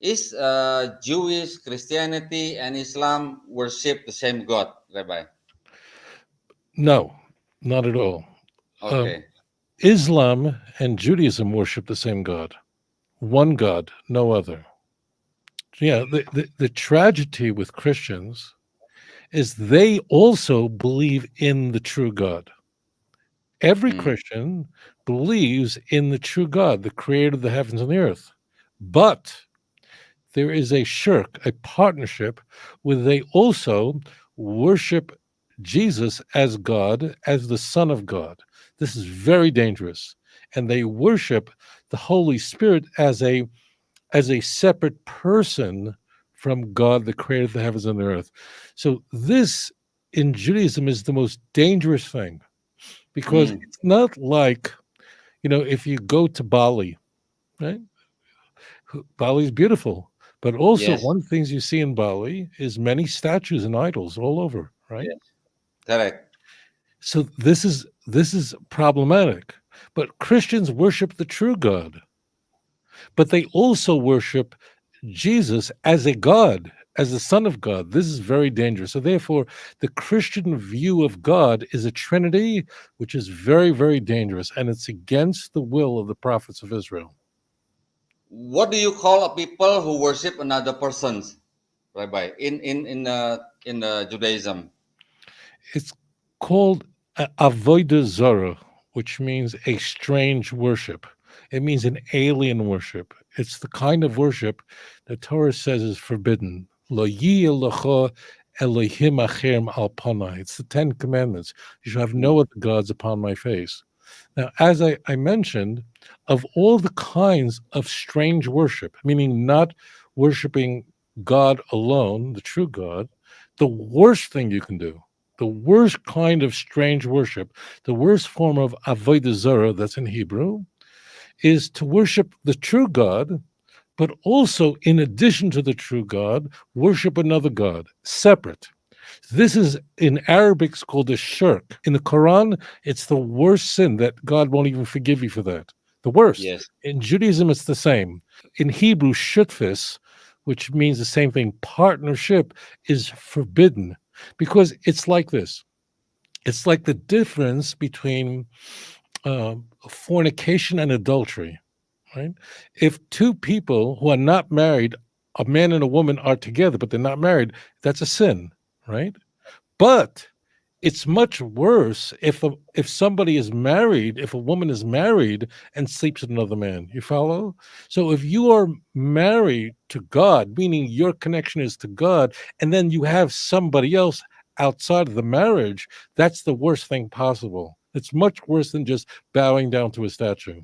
Is uh, Jewish, Christianity, and Islam worship the same God, Rabbi? No, not at all. Um, Okay. Islam and Judaism worship the same God, one God, no other. Yeah, the, the, the tragedy with Christians is they also believe in the true God. Every Mm. Christian believes in the true God, the creator of the heavens and the earth. But there is a shirk, a partnership, where they also worship Jesus as God, as the Son of God. This is very dangerous. And they worship the Holy Spirit as a as a separate person from God, the creator of the heavens and the earth. So this in Judaism is the most dangerous thing because Mm. it's not like, you know, if you go to Bali, right? Bali is beautiful, but also Yes. one of the things you see in Bali is many statues and idols all over, right? Yes. Correct. So this is this is problematic. But Christians worship the true God. But they also worship Jesus as a God, as the Son of God. This is very dangerous. So therefore, the Christian view of God is a trinity, which is very, very dangerous, and it's against the will of the prophets of Israel. What do you call a people who worship another persons, Rabbi? In in in uh, in uh, Judaism. It's called a- avodah zarah, which means a strange worship. It means an alien worship. It's the kind of worship the Torah says is forbidden. Lo Elohim al panai. It's the Ten Commandments. You shall have no other gods upon my face. Now, as I, I mentioned, of all the kinds of strange worship, meaning not worshiping God alone, the true God, the worst thing you can do the worst kind of strange worship, the worst form of avodah zarah, that's in Hebrew, is to worship the true God, but also, in addition to the true God, worship another God, separate. This is in Arabic it's called a shirk. In the Quran, it's the worst sin that God won't even forgive you for that. The worst. Yes. In Judaism, it's the same. In Hebrew, shutfis, which means the same thing, partnership, is forbidden because it's like this it's like the difference between uh, fornication and adultery right if two people who are not married a man and a woman are together but they're not married that's a sin right? But it's much worse if a, if somebody is married if a woman is married and sleeps with another man. You follow? So if you are married to god meaning your connection is to god and then you have somebody else outside of the marriage that's the worst thing possible. It's much worse than just bowing down to a statue